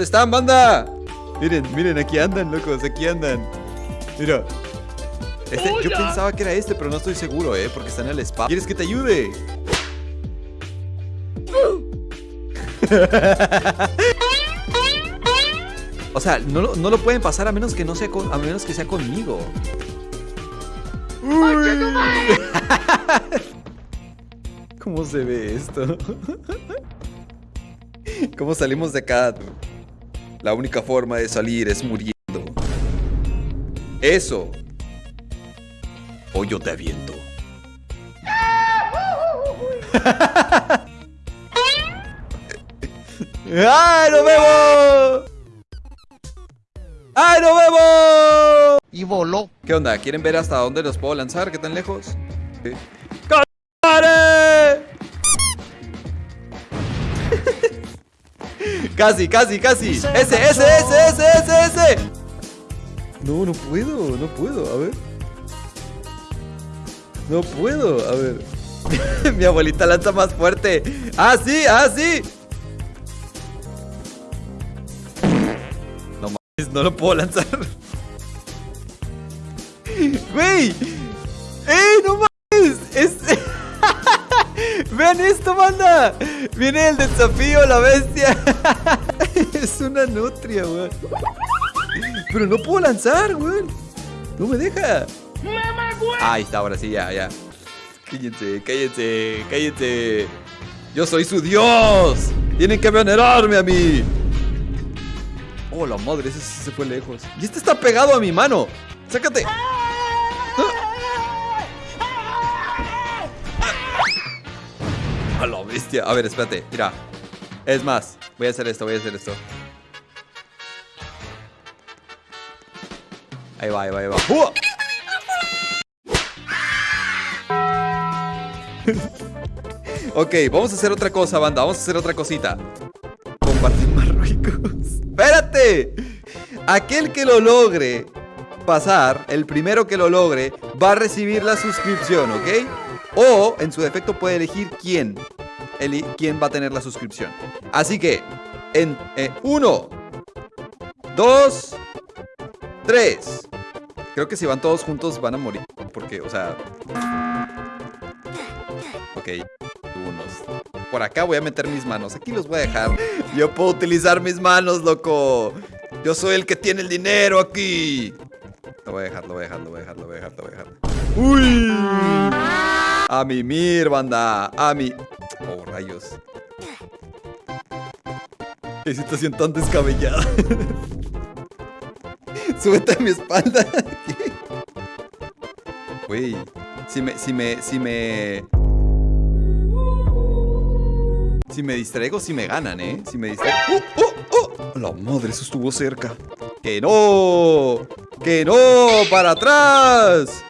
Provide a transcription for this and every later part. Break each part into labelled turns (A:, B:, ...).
A: ¿Dónde están, banda? Miren, miren, aquí andan, locos, aquí andan. Mira. Este, yo pensaba que era este, pero no estoy seguro, ¿eh? Porque está en el spa. ¿Quieres que te ayude? o sea, no, lo- no lo pueden pasar a menos que no sea con- a menos que sea conmigo. ¿Cómo se ve esto? ¿Cómo salimos de acá? La única forma de salir es muriendo. Eso. O yo te aviento. ¡Ay, nos vemos! ¡Ay, nos vemos!
B: Y voló.
A: ¿Qué onda? ¿Quieren ver hasta dónde los puedo lanzar? ¿Qué tan lejos? Sí. Casi, casi, casi. Ese, ese, ese, ese, ese, ese. No, no puedo, no puedo. A ver. No puedo, a ver. Mi abuelita lanza más fuerte. Ah, sí, ah, sí. No mames, no lo puedo lanzar. ¡Güey! ¡Eh, no mames! Es... ¡Vean esto, banda! Viene el desafío, la bestia. es una nutria, weón. Pero no puedo lanzar, weón. No me deja. Ahí está, ahora sí, ya, ya. Cállense, cállense, cállense. Yo soy su dios. Tienen que venerarme a mí. Oh, la madre, ese se fue lejos. Y este está pegado a mi mano. Sácate. A la bestia. A ver, espérate. Mira. Es más, voy a hacer esto, voy a hacer esto. Ahí va, ahí va, ahí va. ¡Uh! ok, vamos a hacer otra cosa, banda. Vamos a hacer otra cosita. Compartir Marruecos. ¡Espérate! Aquel que lo logre pasar, el primero que lo logre, va a recibir la suscripción, ¿ok? O, en su defecto, puede elegir quién. Eli- quién va a tener la suscripción. Así que, en eh, uno, dos, tres. Creo que si van todos juntos van a morir. Porque, o sea. Ok, unos. Por acá voy a meter mis manos. Aquí los voy a dejar. Yo puedo utilizar mis manos, loco. Yo soy el que tiene el dinero aquí. Lo voy a dejar, lo voy a dejar, lo voy a dejar, lo voy a dejar, lo voy a dejar. ¡Uy! A mimir, banda. A mi. Oh, rayos. Qué situación tan descabellada. Súbete a mi espalda. Güey. Si me, si me, si me. Si me distraigo, si me ganan, ¿eh? Si me distraigo. ¡Oh, oh, oh! La madre, eso estuvo cerca. ¡Que no! ¡Que no! ¡Para atrás!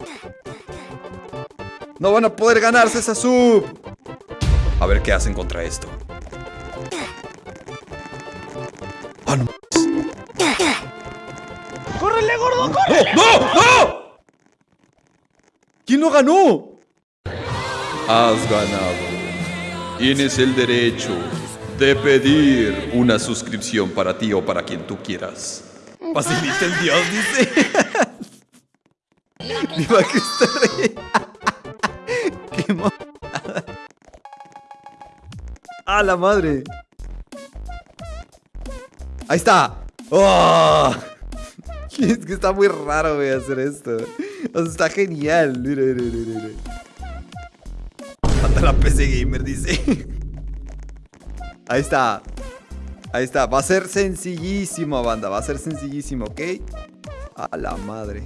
A: No van a poder ganarse esa sub. A ver qué hacen contra esto. ¡Ah, no!
B: ¡Córrele, gordo, corre!
A: ¡No! ¡No! ¿Quién lo ganó? Has ganado. Tienes el derecho de pedir una suscripción para ti o para quien tú quieras. Facilita el Dios, dice. Viva Cristo Rey. ¡A la madre! ¡Ahí está! ¡Oh! Es que está muy raro, güey, hacer esto. Está genial. Mira, mira. Mata la PC Gamer, dice. Ahí está. Ahí está. Va a ser sencillísimo, banda. Va a ser sencillísimo, ¿ok? A la madre.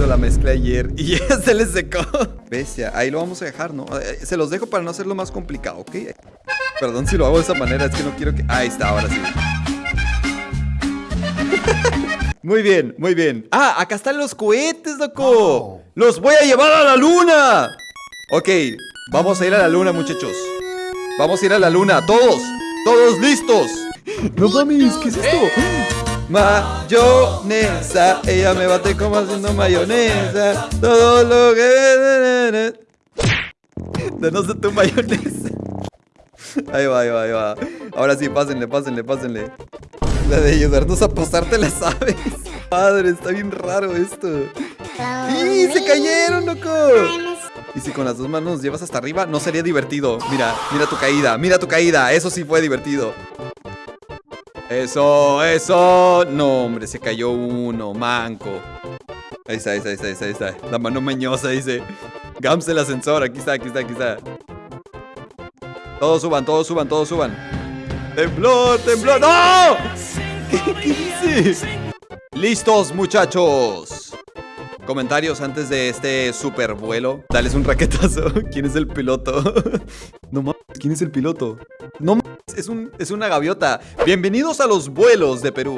A: Hizo la mezcla ayer y ya se le secó. Bestia. Ahí lo vamos a dejar, ¿no? Eh, Se los dejo para no hacerlo más complicado, ¿ok? Perdón si lo hago de esa manera. Es que no quiero que... Ahí está, ahora sí. Muy bien, muy bien. Ah, acá están los cohetes, loco. Los voy a llevar a la luna. Ok, vamos a ir a la luna, muchachos. Vamos a ir a la luna, todos. Todos listos. No mames, ¿qué es esto? Mayonesa, ella me bate como haciendo mayonesa. Todo lo que... Danos de tu mayonesa. Ahí va, ahí va, ahí va. Ahora sí, pásenle, pásenle, pásenle. La de ayudarnos a posarte la sabes. Padre, está bien raro esto. ¡Y se cayeron, loco! Y si con las dos manos llevas hasta arriba, no sería divertido. Mira, mira tu caída, mira tu caída. Eso sí fue divertido. Eso, eso. No, hombre, se cayó uno, manco. Ahí está, ahí está, ahí está, ahí está. La mano mañosa dice. Gams el ascensor, aquí está, aquí está, aquí está. Todos suban, todos suban, todos suban. ¡Temblor, temblor! ¡No! ¿Qué, dice? ¡Listos, muchachos! Comentarios antes de este super vuelo. Dales un raquetazo. ¿Quién es el piloto? no mames, ¿quién es el piloto? No mames, es, un, es una gaviota. Bienvenidos a los vuelos de Perú.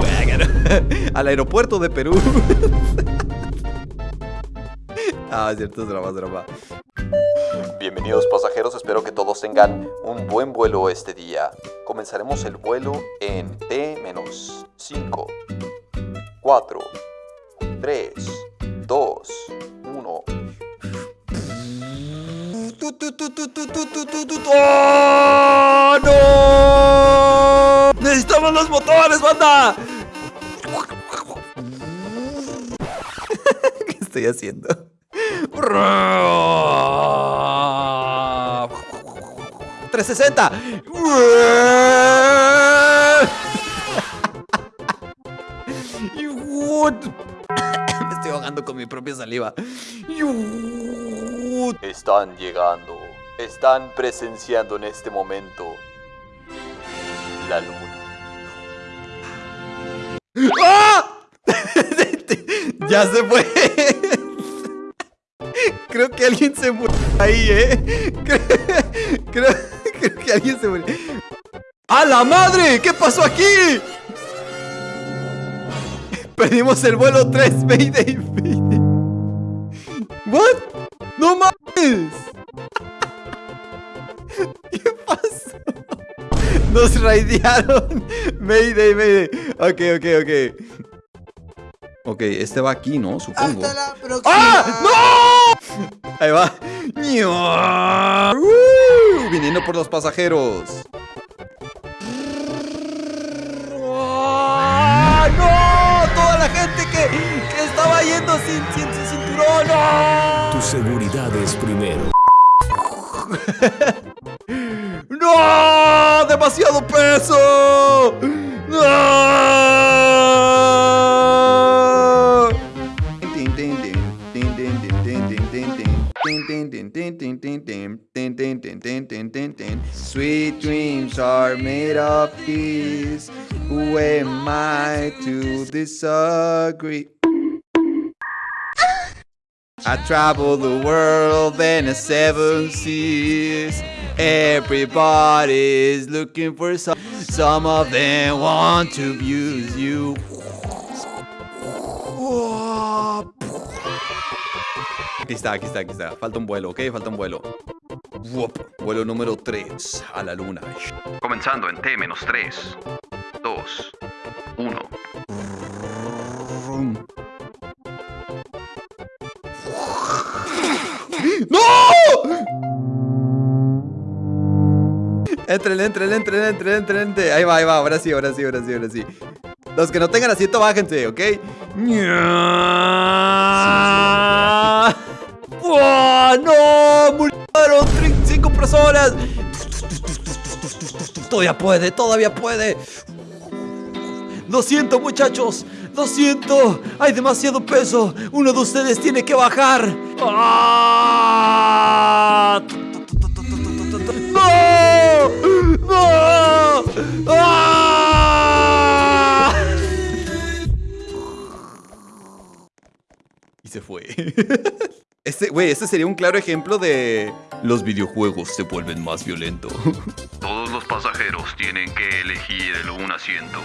A: Al aeropuerto de Perú. ah, es cierto, es drama, es drama. Bienvenidos pasajeros, espero que todos tengan un buen vuelo este día. Comenzaremos el vuelo en T-5, 4, 3, 2, 1. ¡Oh, ¿Qué estoy haciendo? 360. Me estoy ahogando con mi propia saliva. Están llegando. Están presenciando en este momento la luna. ¡Ah! ya se fue. Creo que alguien se murió ahí, ¿eh? Creo, que alguien se murió. ¡A la madre! ¿Qué pasó aquí? Perdimos el vuelo 3, Mayday, Mayday. ¿What? ¡No mames! Nos raidearon. Mayday, Mayday. Ok, ok, ok. Ok, este va aquí, ¿no? Supongo.
B: Hasta la próxima.
A: ¡Ah! ¡No! Ahí va. Uh, viniendo por los pasajeros. ¡Ah! ¡No! Toda la gente que, que estaba yendo sin, sin, sin cinturón. ¡No!
C: Tu seguridad es primero.
A: ¡No! ¡Demasiado peso! ¡No! Sweet dreams are made of peace. Who am I to disagree? I travel the world and the seven seas. Everybody's looking for some. Some of them want to abuse you. Aquí está, aquí está, aquí está. Falta un vuelo, ¿ok? Falta un vuelo. Vuelo número 3 a la luna.
D: Comenzando en T-3, 2, 1.
A: ¡No! Entren, entren, entren, entren, entren. Ahí va, ahí va. Ahora sí, ahora sí, ahora sí, ahora sí. Los que no tengan asiento, bájense, ¿ok? ¡Oh, ¡No! ¡Murieron! ¡Cinco personas! Todavía puede, todavía puede. Lo siento, muchachos. Lo siento. Hay demasiado peso. Uno de ustedes tiene que bajar. ¡Ah! ¡No! ¡No! ¡Ah! Y se fue. Este, güey, este sería un claro ejemplo de los videojuegos se vuelven más violentos.
D: Todos los pasajeros tienen que elegir el un asiento.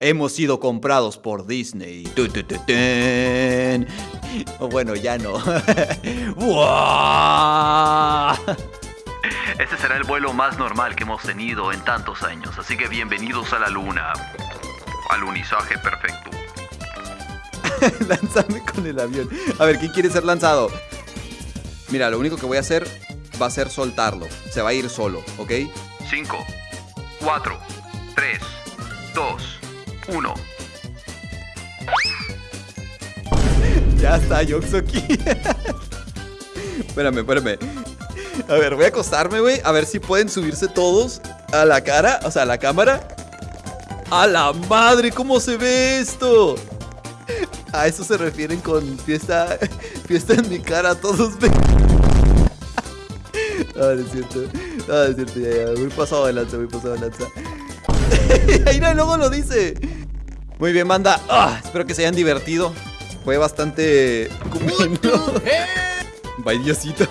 A: Hemos sido comprados por Disney. Oh, bueno, ya no.
D: Este será el vuelo más normal que hemos tenido en tantos años, así que bienvenidos a la luna. Alunizaje perfecto.
A: Lánzame con el avión. A ver, ¿quién quiere ser lanzado? Mira, lo único que voy a hacer va a ser soltarlo. Se va a ir solo, ¿ok?
D: 5, 4, 3, 2, 1.
A: Ya está, Yoxoki. espérame, espérame. A ver, voy a acostarme, güey. A ver si pueden subirse todos a la cara, o sea, a la cámara. ¡A la madre! ¿Cómo se ve esto? A eso se refieren con fiesta, fiesta en mi cara, todos ven. No, no es cierto. No, es cierto, ya, ya. Muy pasado de lanza, muy pasado de lanza. Ahí no, luego lo dice. Muy bien, banda. Ah, espero que se hayan divertido. Fue bastante. Bye, Diosito.